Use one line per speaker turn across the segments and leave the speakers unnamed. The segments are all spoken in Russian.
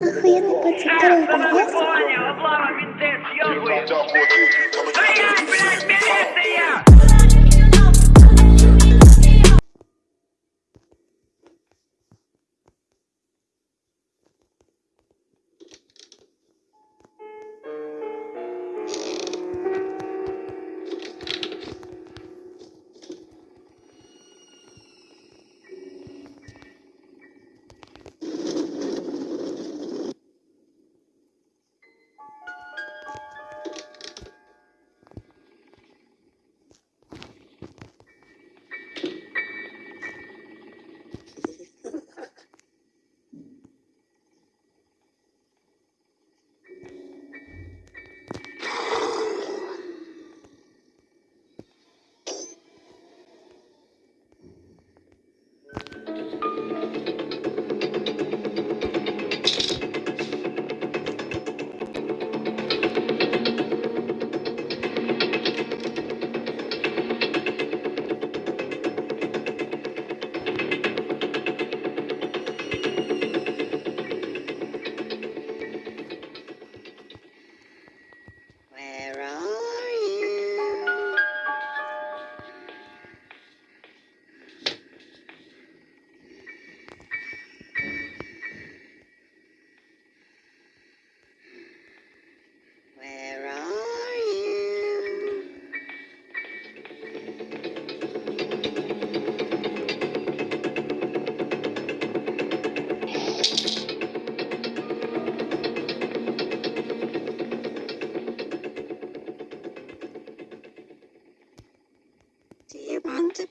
Охуенный пацан, второй
Понял,
подъезд.
понял,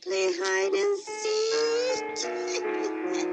play hide and seek.